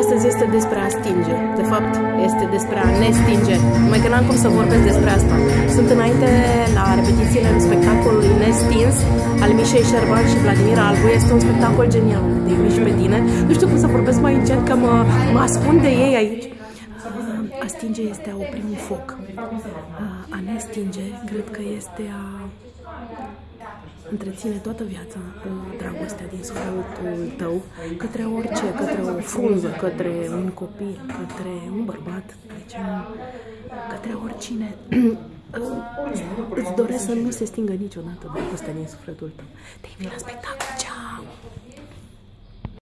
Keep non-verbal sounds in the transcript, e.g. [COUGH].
Astăzi este despre a stinge. De fapt, este despre a ne stinge. Numai că n-am cum să vorbesc despre asta. Sunt înainte la repetițiile în spectacolului Nestins al Mișei Șerban și Vladimir Albu. Este un spectacol genial de mici pe tine. Nu știu cum să vorbesc mai încet, că mă, mă ascund de ei aici. A stinge este a opri un foc. A ne stinge, cred că este a întreține toată viața cu dragostea din sufletul tău către orice, către o frunză, către un copil, către un bărbat, către oricine. [CLEARS THROAT] Îți doresc să nu se stingă niciodată dragostea din sufletul tău. Te invit la spectacol, ceau!